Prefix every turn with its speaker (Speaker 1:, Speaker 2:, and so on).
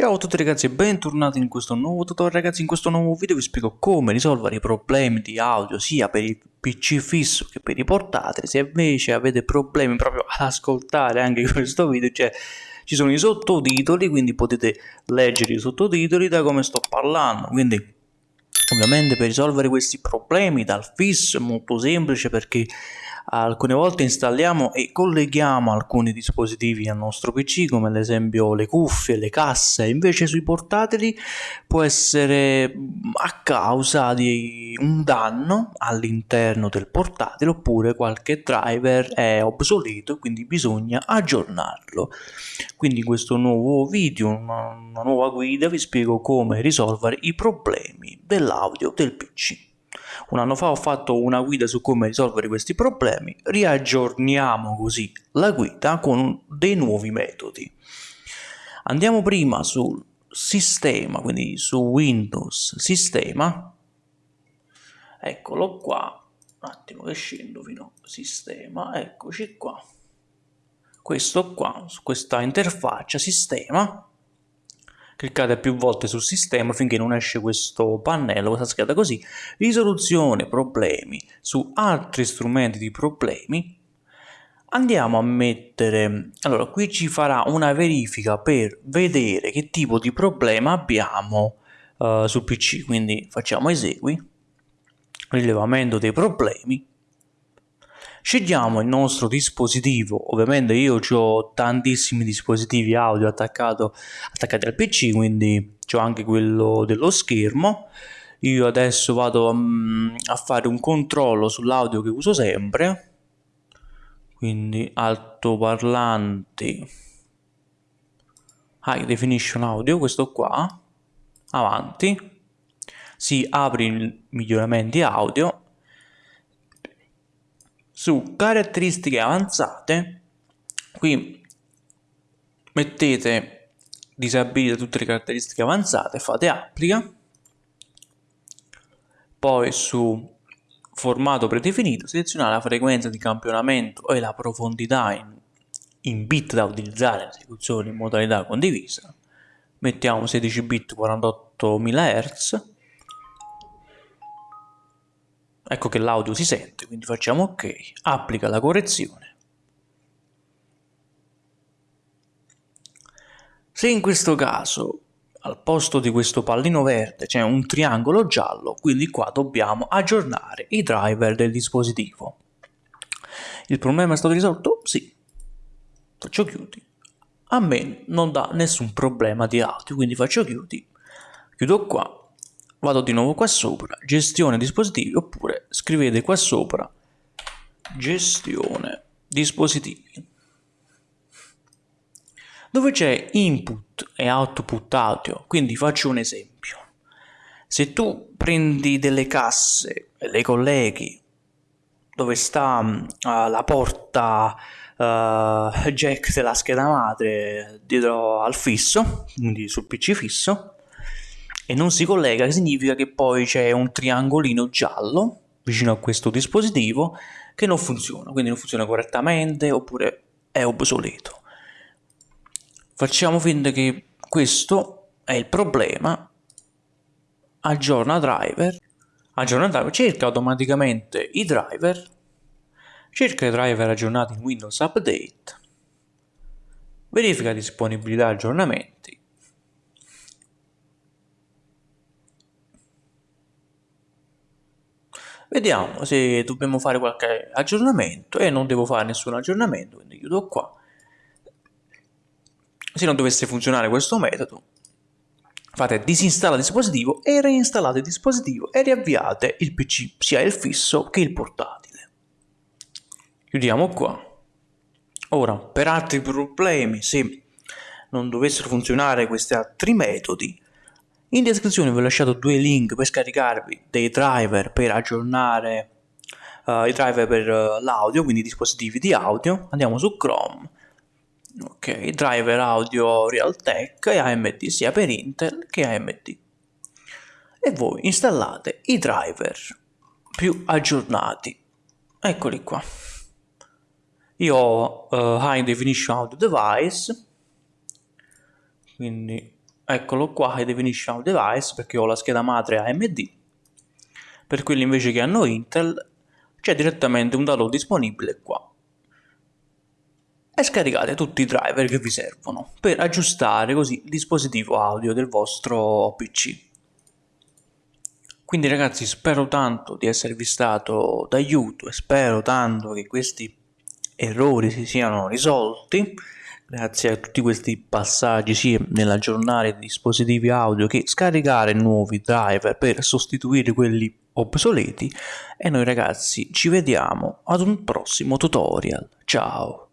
Speaker 1: Ciao a tutti ragazzi e bentornati in questo nuovo tutorial. Ragazzi in questo nuovo video vi spiego come risolvere i problemi di audio sia per il pc fisso che per i portatili. Se invece avete problemi proprio ad ascoltare anche questo video cioè ci sono i sottotitoli quindi potete leggere i sottotitoli da come sto parlando. Quindi ovviamente per risolvere questi problemi dal fisso è molto semplice perché alcune volte installiamo e colleghiamo alcuni dispositivi al nostro PC come ad esempio le cuffie, le casse. Invece sui portatili può essere a causa di un danno all'interno del portatile oppure qualche driver è obsoleto e quindi bisogna aggiornarlo. Quindi in questo nuovo video una, una nuova guida vi spiego come risolvere i problemi dell'audio del PC un anno fa ho fatto una guida su come risolvere questi problemi, riaggiorniamo così la guida con dei nuovi metodi. Andiamo prima sul sistema, quindi su Windows Sistema, eccolo qua, un attimo che scendo fino a sistema, eccoci qua, questo qua, su questa interfaccia sistema, cliccate più volte sul sistema finché non esce questo pannello, questa scheda così, risoluzione problemi. Su altri strumenti di problemi, andiamo a mettere, allora qui ci farà una verifica per vedere che tipo di problema abbiamo uh, sul PC, quindi facciamo esegui, rilevamento dei problemi, Scegliamo il nostro dispositivo, ovviamente io ho tantissimi dispositivi audio attaccato, attaccati al PC, quindi ho anche quello dello schermo. Io adesso vado um, a fare un controllo sull'audio che uso sempre, quindi altoparlanti, high definition audio, questo qua, avanti, si apre i miglioramenti audio su caratteristiche avanzate qui mettete disabilita tutte le caratteristiche avanzate fate applica poi su formato predefinito selezionate la frequenza di campionamento e la profondità in, in bit da utilizzare in in modalità condivisa. Mettiamo 16 bit 48.000 Hz ecco che l'audio si sente, quindi facciamo ok, applica la correzione. Se in questo caso al posto di questo pallino verde c'è un triangolo giallo, quindi qua dobbiamo aggiornare i driver del dispositivo. Il problema è stato risolto? Sì. Faccio chiudi. A me non dà nessun problema di audio, quindi faccio chiudi. Chiudo qua vado di nuovo qua sopra, gestione dispositivi, oppure scrivete qua sopra gestione dispositivi. Dove c'è input e output audio, quindi faccio un esempio. Se tu prendi delle casse e le colleghi dove sta uh, la porta uh, jack della scheda madre dietro al fisso, quindi sul PC fisso, e non si collega significa che poi c'è un triangolino giallo vicino a questo dispositivo che non funziona, quindi non funziona correttamente oppure è obsoleto. Facciamo finta che questo è il problema, aggiorna driver, aggiorna driver, cerca automaticamente i driver, cerca i driver aggiornati in Windows Update, verifica disponibilità aggiornamenti, Vediamo se dobbiamo fare qualche aggiornamento e non devo fare nessun aggiornamento, quindi chiudo qua. Se non dovesse funzionare questo metodo, fate disinstalla il dispositivo e reinstallate il dispositivo e riavviate il PC, sia il fisso che il portatile. Chiudiamo qua. Ora, per altri problemi, se non dovessero funzionare questi altri metodi, in descrizione vi ho lasciato due link per scaricarvi dei driver per aggiornare uh, i driver per uh, l'audio, quindi dispositivi di audio. Andiamo su Chrome. Ok, driver audio Realtek e AMD sia per Intel che AMD. E voi installate i driver più aggiornati. Eccoli qua. Io ho uh, High Definition Audio Device, quindi eccolo qua High Definition Device perché ho la scheda madre AMD per quelli invece che hanno Intel c'è direttamente un download disponibile qua. E scaricate tutti i driver che vi servono per aggiustare così il dispositivo audio del vostro PC quindi ragazzi spero tanto di esservi stato d'aiuto e spero tanto che questi errori si siano risolti grazie a tutti questi passaggi sia nell'aggiornare dispositivi audio che scaricare nuovi driver per sostituire quelli obsoleti. E noi ragazzi ci vediamo ad un prossimo tutorial. Ciao